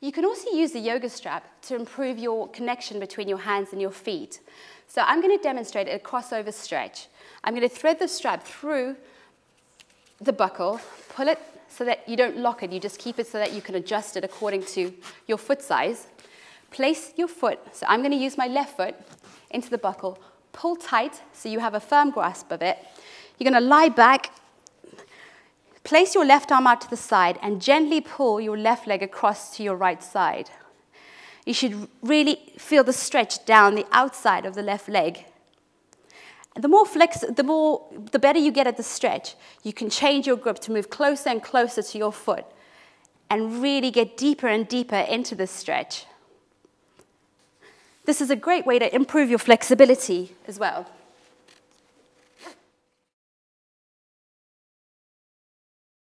You can also use the yoga strap to improve your connection between your hands and your feet. So I'm going to demonstrate a crossover stretch. I'm going to thread the strap through the buckle, pull it so that you don't lock it, you just keep it so that you can adjust it according to your foot size. Place your foot, so I'm going to use my left foot into the buckle, pull tight so you have a firm grasp of it. You're going to lie back, place your left arm out to the side, and gently pull your left leg across to your right side. You should really feel the stretch down the outside of the left leg. The more flex, the more, the better you get at the stretch, you can change your grip to move closer and closer to your foot and really get deeper and deeper into the stretch. This is a great way to improve your flexibility as well.